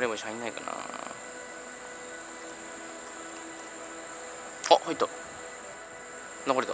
流れ星入んないかなあ入った流れた。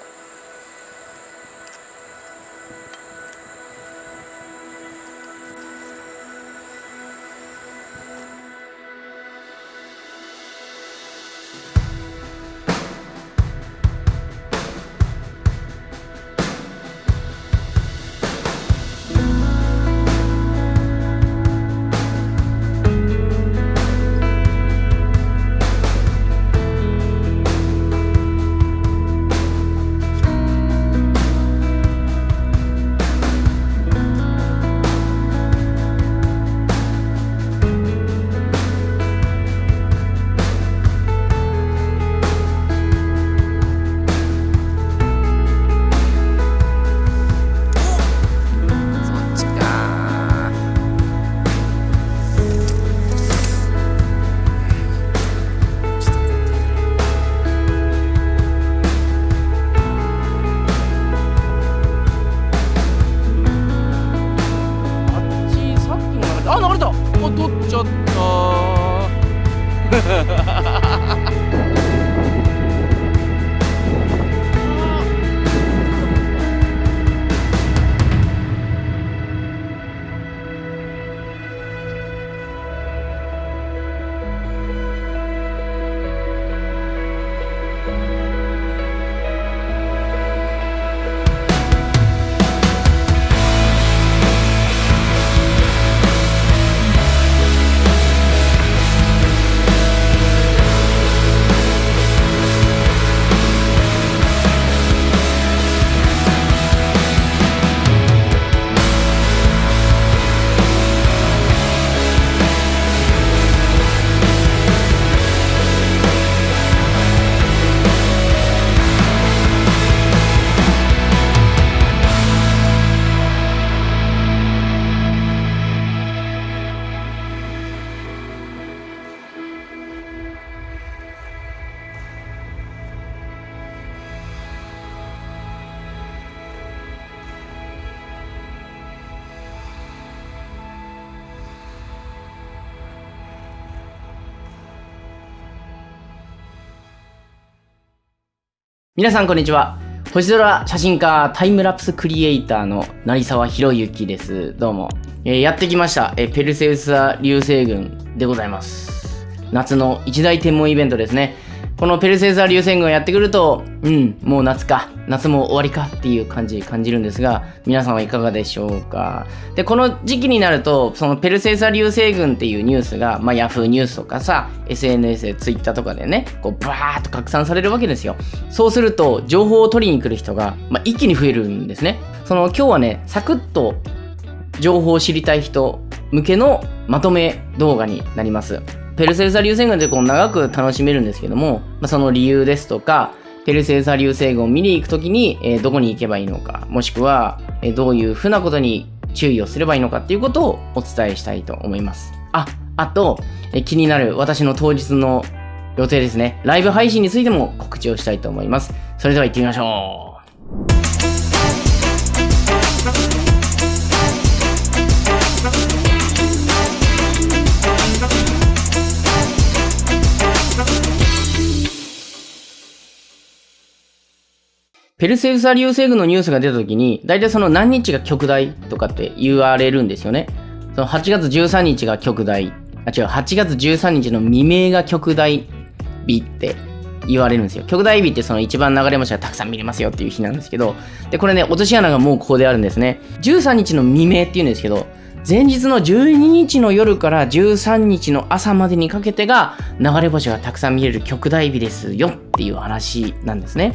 皆さんこんにちは。星空写真家タイムラプスクリエイターの成沢博之です。どうも、えーやってきました、えーペルセウス座流星群でございます。夏の一大天文イベントですね。このペルセウス座流星群をやってくるとうんもう夏か。夏も終わりかっていう感じ感じるんですが皆さんはいかがでしょうか？でこの時期になるとそのペルセウス座流星群っていうニュースがまあヤフーニュースとかさ SNS で Twitter とかでねこうバーッと拡散されるわけですよ。そうすると情報を取りに来る人が、まあ、一気に増えるんですね。その今日はねサクッと情報を知りたい人向けのまとめ動画になります。ペルセウス流星群ってこう長く楽しめるんですけども、まあ、その理由ですとか、ペルセウス流星群を見に行くときに、えーどこに行けばいいのか、もしくは、えーどういうふうなことに注意をすればいいのかっていうことをお伝えしたいと思います。あ、あと、えー気になる私の当日の予定ですね。ライブ配信についても告知をしたいと思います。それでは行ってみましょう。ペルセウス座流星群のニュースが出た時に、大体その何日が極大とかって言われるんですよね。その8月13日が極大。あ、違う、8月13日の未明が極大日って言われるんですよ。極大日ってその一番流れ星がたくさん見れますよっていう日なんですけど、で、これね、落とし穴がもうここであるんですね。13日の未明っていうんですけど、前日の12日の夜から13日の朝までにかけてが流れ星がたくさん見れる極大日ですよっていう話なんですね。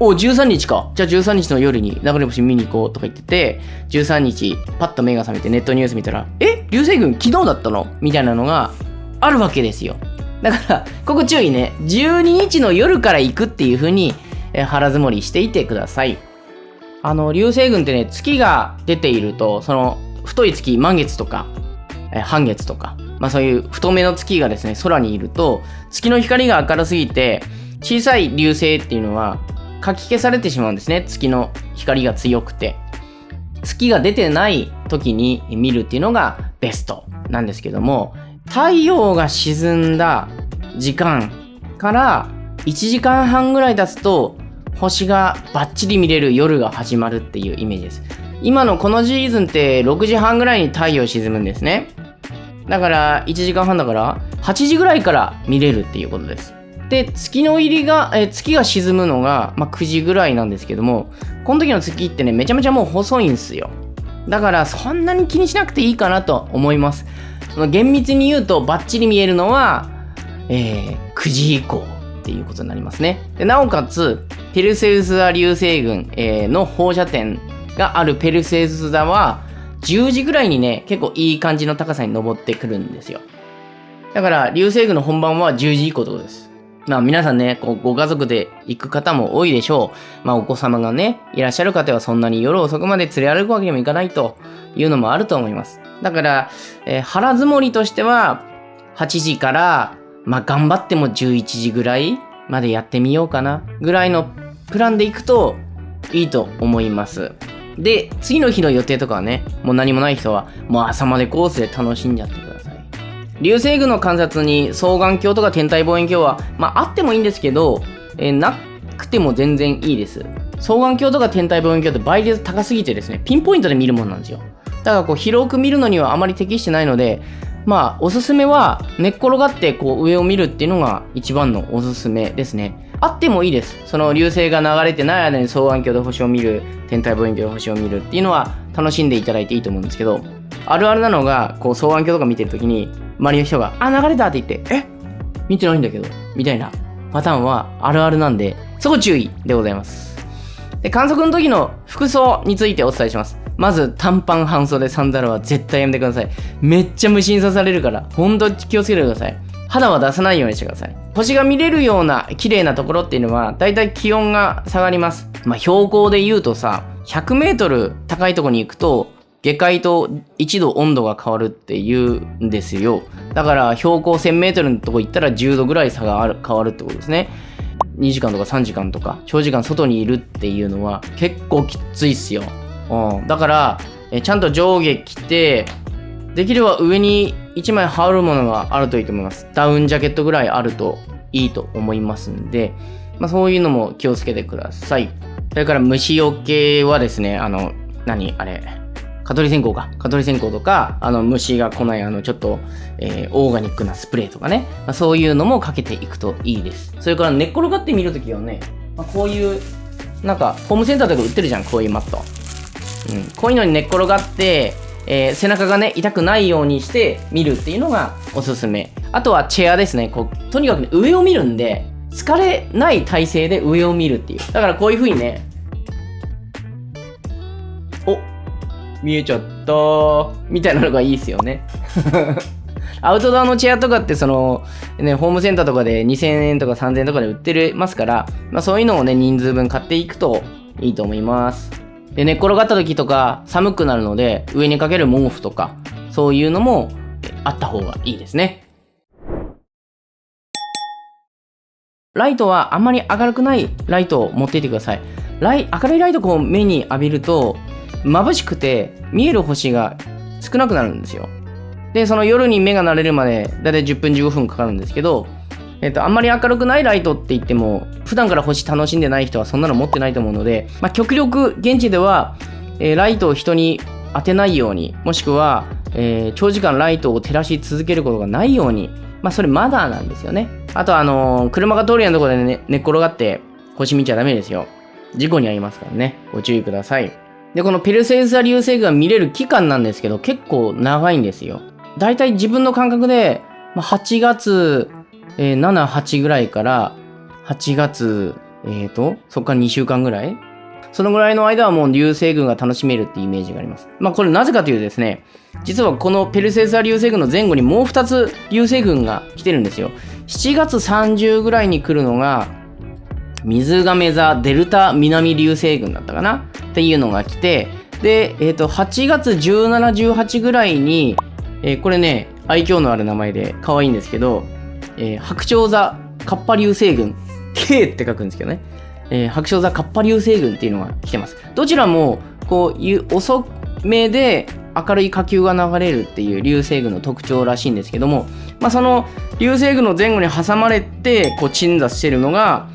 お13日か。じゃあ13日の夜に流れ星見に行こうとか言ってて13日パッと目が覚めてネットニュース見たらえ？流星群昨日だったの？みたいなのがあるわけですよ。だからここ注意ね。12日の夜から行くっていう風にえ腹積もりしていてください。あの流星群ってね月が出ているとその太い月満月とかえ半月とか、まあ、そういう太めの月がですね空にいると月の光が明るすぎて小さい流星っていうのはかき消されてしまうんですね。月の光が強くて。月が出てない時に見るっていうのがベストなんですけども太陽が沈んだ時間から1時間半ぐらい経つと星がバッチリ見れる夜が始まるっていうイメージです。今のこのシーズンって6時半ぐらいに太陽沈むんですね。だから1時間半だから8時ぐらいから見れるっていうことです。で月の入りがえ月が沈むのが、まあ、9時ぐらいなんですけどもこの時の月ってねめちゃめちゃもう細いんですよ。だからそんなに気にしなくていいかなと思います。その厳密に言うとバッチリ見えるのは、えー、9時以降っていうことになりますね。でなおかつペルセウス座流星群、えー、の放射点があるペルセウス座は10時ぐらいにね結構いい感じの高さに登ってくるんですよ。だから流星群の本番は10時以降ってことです。まあ皆さんね、こうご家族で行く方も多いでしょう。まあお子様がね、いらっしゃる方はそんなに夜遅くまで連れ歩くわけにもいかないというのもあると思います。だから、えー、腹積もりとしては、8時から、まあ頑張っても11時ぐらいまでやってみようかな、ぐらいのプランで行くといいと思います。で、次の日の予定とかはね、もう何もない人は、もう朝までコースで楽しんじゃって。流星群の観察に双眼鏡とか天体望遠鏡は、まあ、あってもいいんですけど、えー、なくても全然いいです。双眼鏡とか天体望遠鏡って倍率高すぎてですね、ピンポイントで見るもんなんですよ。だからこう広く見るのにはあまり適してないので、まあおすすめは寝っ転がってこう上を見るっていうのが一番のおすすめですね。あってもいいです。その流星が流れてない間に双眼鏡で星を見る、天体望遠鏡で星を見るっていうのは楽しんでいただいていいと思うんですけど、あるあるなのが、こう双眼鏡とか見てるときに、周りの人が、あ、流れたって言って、え？見てないんだけど、みたいなパターンはあるあるなんで、そこ注意でございます。で、観測の時の服装についてお伝えします。まず、短パン半袖サンダルは絶対やめてください。めっちゃ無心刺されるから、ほんと気をつけてください。肌は出さないようにしてください。星が見れるような綺麗なところっていうのは、だいたい気温が下がります。まあ、標高で言うとさ、100メートル高いとこに行くと、下界と1度温度が変わるっていうんですよ。だから標高 1000m のとこ行ったら10度ぐらい差がある変わるってことですね。2時間とか3時間とか長時間外にいるっていうのは結構きついっすよ。うん、だからえちゃんと上下着てできれば上に1枚羽織るものがあるといいと思います。ダウンジャケットぐらいあるといいと思いますんで、まあ、そういうのも気をつけてください。それから虫除けはですね、あの、何？あれ、蚊取り線香か。蚊取り線香とか、あの、虫が来ない、あの、ちょっと、えー、オーガニックなスプレーとかね。まあ、そういうのもかけていくといいです。それから寝っ転がってみるときはね、まあ、こういう、なんか、ホームセンターとか売ってるじゃん、こういうマット。うん。こういうのに寝っ転がって、えー、背中がね、痛くないようにして見るっていうのがおすすめ。あとはチェアですね。こう、とにかく、ね、上を見るんで、疲れない体勢で上を見るっていう。だからこういう風にね、見えちゃったみたいなのがいいですよね アウトドアのチェアとかってその、ね、ホームセンターとかで2000円とか3000円とかで売ってますから、まあ、そういうのをね、人数分買っていくといいと思います。で、寝っ転がった時とか寒くなるので、上にかける毛布とか、そういうのもあった方がいいですね。ライトはあんまり明るくないライトを持っていてください。ライ明るいライトこう目に浴びると眩しくて見える星が少なくなるんですよ。で、その夜に目が慣れるまでだいたい10分15分かかるんですけど、えっと、あんまり明るくないライトって言っても、普段から星楽しんでない人はそんなの持ってないと思うので、まあ、極力現地では、えー、ライトを人に当てないように、もしくは、えー、長時間ライトを照らし続けることがないように、まあ、それマナーなんですよね。あと、あのー、車が通るようなところで、ね、寝っ転がって星見ちゃダメですよ。事故に遭いますからね。ご注意ください。で、このペルセウス座流星群が見れる期間なんですけど、結構長いんですよ。だいたい自分の感覚で、8月、えー、7、8ぐらいから、8月、えーと、そっから2週間ぐらいそのぐらいの間はもう流星群が楽しめるっていうイメージがあります。まあこれなぜかというとですね、実はこのペルセウス座流星群の前後にもう2つ流星群が来てるんですよ。7月30ぐらいに来るのが、水亀座デルタ南流星群だったかな？っていうのが来て、で、えっ、ー、と、8月17、18ぐらいに、えー、これね、愛嬌のある名前で可愛いんですけど、えー、白鳥座カッパ流星群、K って書くんですけどね、えー、白鳥座カッパ流星群っていうのが来てます。どちらも、こう遅めで明るい火球が流れるっていう流星群の特徴らしいんですけども、まあ、その流星群の前後に挟まれてこう鎮座してるのが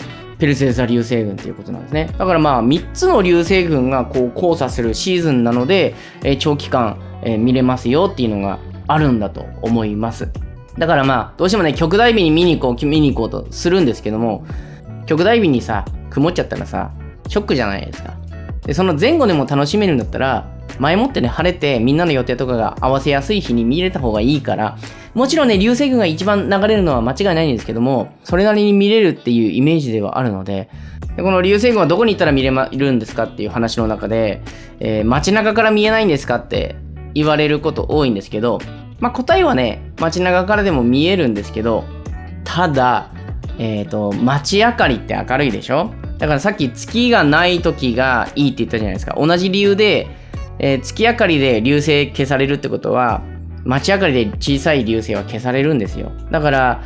ペルセウス流星群ということなんですね。だからまあ3つの流星群がこう交差するシーズンなので、え、長期間、え、見れますよっていうのがあるんだと思います。だからまあどうしてもね極大日に見に行こう見に行こうとするんですけども極大日にさ曇っちゃったらさショックじゃないですか。でその前後でも楽しめるんだったら前もってね晴れてみんなの予定とかが合わせやすい日に見れた方がいいからもちろんね流星群が一番流れるのは間違いないんですけどもそれなりに見れるっていうイメージではあるのででこの流星群はどこに行ったら見れるんですかっていう話の中で、えー、街中から見えないんですかって言われること多いんですけど、まあ、答えはね街中からでも見えるんですけどただ、えっ、ー、と街明かりって明るいでしょ？だからさっき月がない時がいいって言ったじゃないですか。同じ理由でえー、月明かりで流星消されるってことは街明かりで小さい流星は消されるんですよ。だから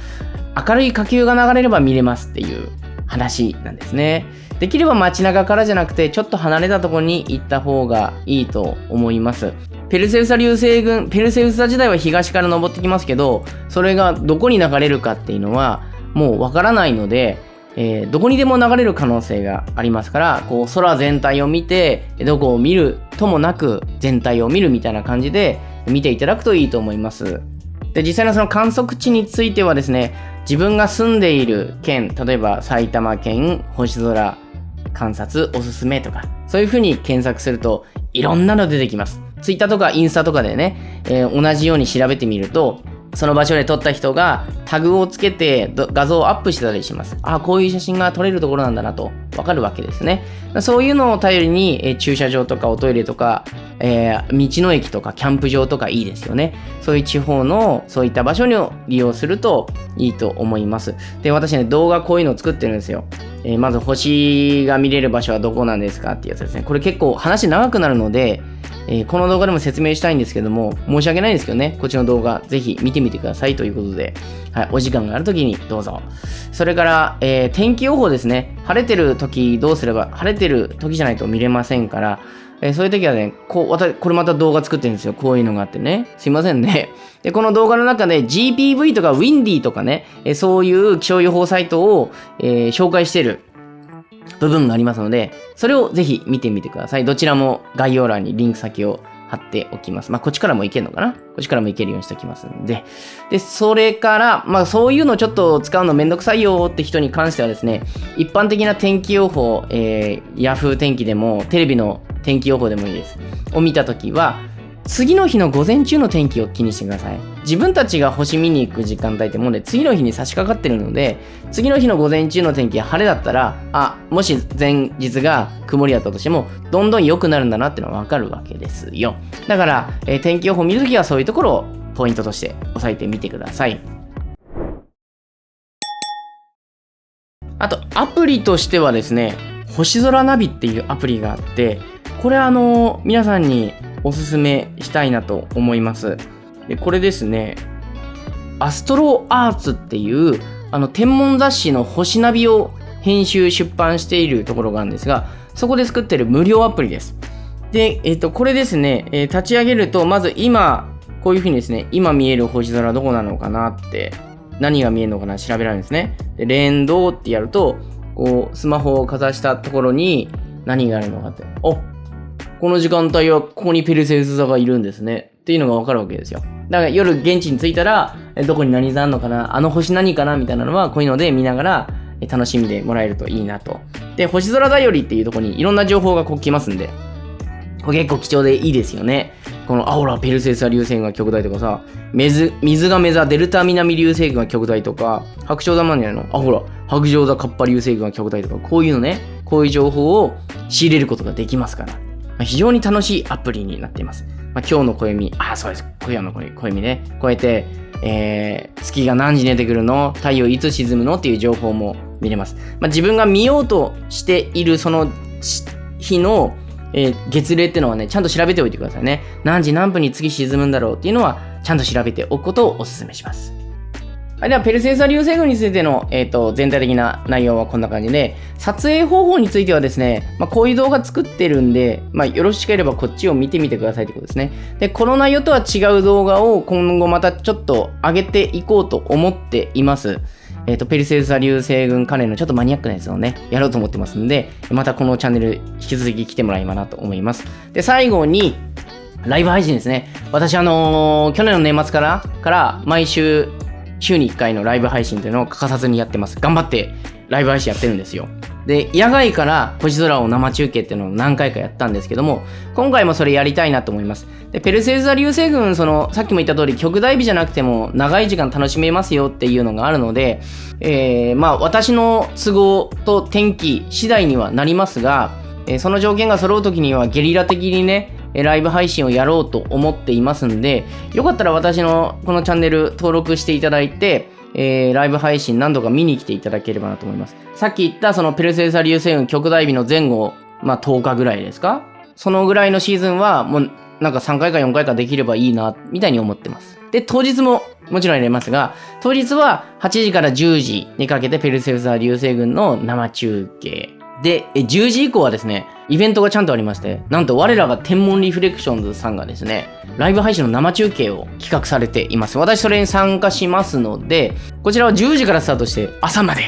明るい火球が流れれば見れますっていう話なんですね。できれば街中からじゃなくてちょっと離れたところに行った方がいいと思います。ペルセウサ流星群ペルセウサ時代は東から登ってきますけどそれがどこに流れるかっていうのはもうわからないのでえー、どこにでも流れる可能性がありますからこう空全体を見てどこを見るともなく全体を見るみたいな感じで見ていただくといいと思います。で実際のその観測地についてはですね自分が住んでいる県例えば埼玉県星空観察おすすめとかそういうふうに検索するといろんなの出てきます。Twitter とかインスタとかでね、えー、同じように調べてみるとその場所で撮った人がタグをつけて画像をアップしてたりします。あ、こういう写真が撮れるところなんだなとわかるわけですね。そういうのを頼りに、え駐車場とかおトイレとか、えー、道の駅とかキャンプ場とかいいですよね。そういう地方のそういった場所に利用するといいと思います。で、私ね、動画こういうのを作ってるんですよ。えー、まず星が見れる場所はどこなんですかっていうやつですね。これ結構話長くなるので、えー、この動画でも説明したいんですけども、申し訳ないんですけどね、こっちの動画、ぜひ見てみてくださいということで、はい、お時間がある時にどうぞ。それから、えー、天気予報ですね。晴れてる時どうすれば、晴れてる時じゃないと見れませんから、えー、そういう時はね、こう、私、これまた動画作ってるんですよ。こういうのがあってね。すいませんね。で、この動画の中で GPV とか Windy とかね、え、そういう気象予報サイトを、え、紹介してる部分がありますので、それをぜひ見てみてください。どちらも概要欄にリンク先を貼っておきます。まあ、こっちからもいけるのかな？こっちからもいけるようにしておきますんで。で、それから、まあ、そういうのちょっと使うのめんどくさいよって人に関してはですね、一般的な天気予報、えー、Yahoo 天気でも、テレビの天気予報でもいいです。を見たときは、次の日の午前中の天気を気にしてください。自分たちが星見に行く時間帯ってもうね、次の日に差し掛かってるので、次の日の午前中の天気が晴れだったら、あ、もし前日が曇りだったとしても、どんどん良くなるんだなってのはわかるわけですよ。だから、えー、天気予報見るときはそういうところをポイントとして押さえてみてください。あと、アプリとしてはですね、星空ナビっていうアプリがあって、これあの、皆さんにおすすめしたいなと思います。でこれですね、アストロアーツっていうあの天文雑誌の星ナビを編集出版しているところがあるんですが、そこで作ってる無料アプリです。で、えっ、と、これですね、えー、立ち上げると、まず今、こういうふうにですね、今見える星空どこなのかなって、何が見えるのかな調べられるんですね。で、連動ってやると、こう、スマホをかざしたところに何があるのかって、おこの時間帯はここにペルセウス座がいるんですね。っていうのがわかるわけですよ。だから夜現地に着いたら、どこに何座あんのかな？あの星何かな？みたいなのは、こういうので見ながら楽しんでもらえるといいなと。で、星空だよりっていうとこにいろんな情報がこう来ますんで、これ結構貴重でいいですよね。この、あ、ほら、ペルセウス座流星群が極大とかさ、水、水が目座デルタ南流星群が極大とか、白鳥座なんじゃないの？あ、ほら、白鳥座カッパ流星群が極大とか、こういうのね、こういう情報を仕入れることができますから。まあ、非常に楽しいアプリになっています。まあ、今日の暦、あ、そうです。今夜の暦ね。こうやって、えー、月が何時に出てくるの？太陽いつ沈むの？っていう情報も見れます。まあ、自分が見ようとしているその日の、えー、月齢っていうのはね、ちゃんと調べておいてくださいね。何時何分に月沈むんだろう？っていうのは、ちゃんと調べておくことをお勧めします。はい、では、ペルセウス流星群についての、えっ、と、全体的な内容はこんな感じで、撮影方法についてはですね、まあ、こういう動画作ってるんで、まあ、よろしければこっちを見てみてくださいってことですね。で、この内容とは違う動画を今後またちょっと上げていこうと思っています。えっ、と、ペルセウス流星群関連のちょっとマニアックなやつをね、やろうと思ってますんで、またこのチャンネル引き続き来てもらえばなと思います。で、最後に、ライブ配信ですね。私、あのー去年の年末から、から、毎週、週に1回のライブ配信というのを欠かさずにやってます。頑張ってライブ配信やってるんですよ。で、野外から星空を生中継っていうのを何回かやったんですけども、今回もそれやりたいなと思います。で、ペルセウザ流星群、その、さっきも言った通り、極大日じゃなくても長い時間楽しめますよっていうのがあるので、えー、まあ、私の都合と天気次第にはなりますが、えーその条件が揃う時にはゲリラ的にね、ライブ配信をやろうと思っていますんで、よかったら私のこのチャンネル登録していただいて、えーライブ配信何度か見に来ていただければなと思います。さっき言ったそのペルセウサ流星群極大日の前後、まあ10日ぐらいですか？そのぐらいのシーズンはもうなんか3回か4回かできればいいな、みたいに思ってます。で、当日ももちろん入れますが、当日は8時から10時にかけてペルセウサ流星群の生中継。で、10時以降はですね、イベントがちゃんとありまして、なんと我らが天文リフレクションズさんがですね、ライブ配信の生中継を企画されています。私それに参加しますので、こちらは10時からスタートして朝まで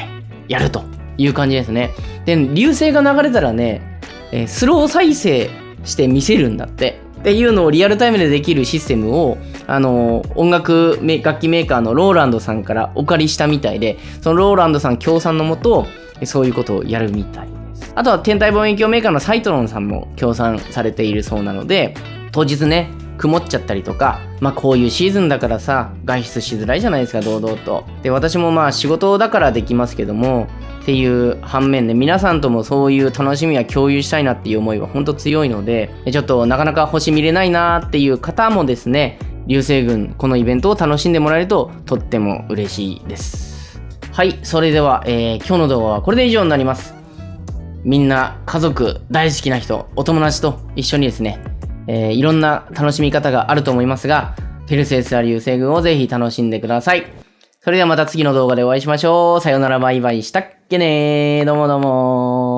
やるという感じですね。で、流星が流れたらね、スロー再生して見せるんだって。っていうのをリアルタイムでできるシステムを、あの音楽楽器メーカーのローランドさんからお借りしたみたいで、そのローランドさん協賛のもと、そういうことをやるみたい。あとは天体望遠鏡メーカーのサイトロンさんも協賛されているそうなので、当日ね、曇っちゃったりとか、まあこういうシーズンだからさ、外出しづらいじゃないですか、堂々と。で、私もまあ仕事だからできますけども、っていう反面で皆さんともそういう楽しみは共有したいなっていう思いは本当強いので、ちょっとなかなか星見れないなっていう方もですね、流星群、このイベントを楽しんでもらえるととっても嬉しいです。はい、それでは、えー今日の動画はこれで以上になります。みんな家族大好きな人お友達と一緒にですね、えーいろんな楽しみ方があると思いますがペルセウスラ流星群をぜひ楽しんでください。それではまた次の動画でお会いしましょう。さよならバイバイ。したっけねー。どうもどうも